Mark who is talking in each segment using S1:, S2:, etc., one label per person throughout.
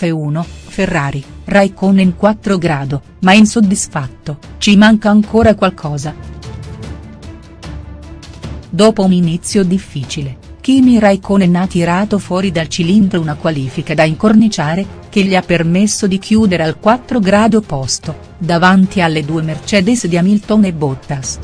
S1: F1, Ferrari, Raikkonen 4 grado, ma insoddisfatto, ci manca ancora qualcosa. Dopo un inizio difficile, Kimi Raikkonen ha tirato fuori dal cilindro una qualifica da incorniciare, che gli ha permesso di chiudere al 4 grado posto, davanti alle due Mercedes di Hamilton e Bottas.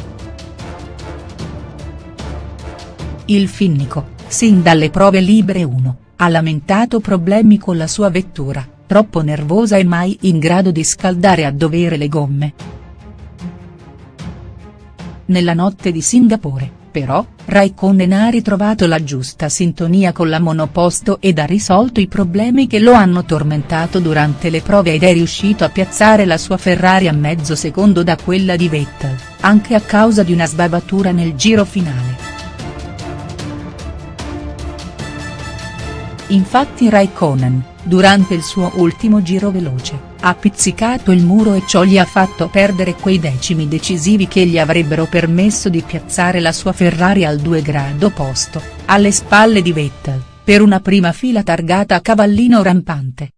S1: Il finnico, sin dalle prove libere 1, ha lamentato problemi con la sua vettura, troppo nervosa e mai in grado di scaldare a dovere le gomme. Nella notte di Singapore, però, Raikkonen ha ritrovato la giusta sintonia con la monoposto ed ha risolto i problemi che lo hanno tormentato durante le prove ed è riuscito a piazzare la sua Ferrari a mezzo secondo da quella di Vettel, anche a causa di una sbavatura nel giro finale. Infatti Raikkonen, durante il suo ultimo giro veloce, ha pizzicato il muro e ciò gli ha fatto perdere quei decimi decisivi che gli avrebbero permesso di piazzare la sua Ferrari al 2 grado posto, alle spalle di Vettel, per una prima fila targata a cavallino rampante.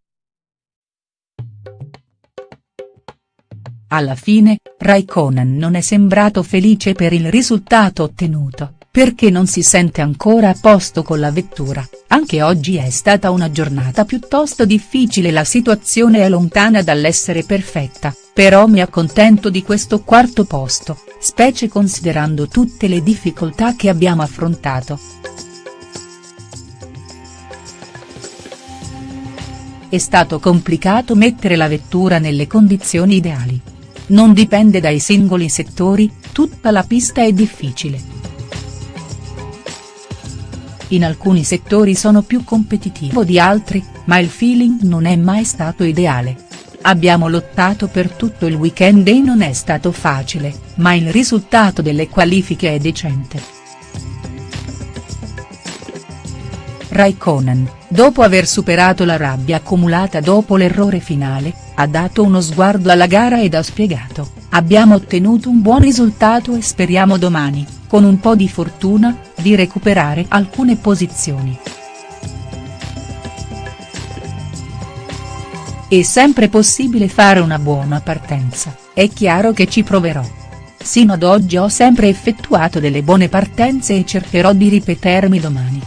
S1: Alla fine, Raikkonen non è sembrato felice per il risultato ottenuto perché non si sente ancora a posto con la vettura, anche oggi è stata una giornata piuttosto difficile la situazione è lontana dall'essere perfetta, però mi accontento di questo quarto posto, specie considerando tutte le difficoltà che abbiamo affrontato. È stato complicato mettere la vettura nelle condizioni ideali. Non dipende dai singoli settori, tutta la pista è difficile in alcuni settori sono più competitivo di altri, ma il feeling non è mai stato ideale. Abbiamo lottato per tutto il weekend e non è stato facile, ma il risultato delle qualifiche è decente. Raikkonen, dopo aver superato la rabbia accumulata dopo l'errore finale, ha dato uno sguardo alla gara ed ha spiegato, abbiamo ottenuto un buon risultato e speriamo domani, con un po' di fortuna, di recuperare alcune posizioni. È sempre possibile fare una buona partenza, è chiaro che ci proverò. Sino ad oggi ho sempre effettuato delle buone partenze e cercherò di ripetermi domani.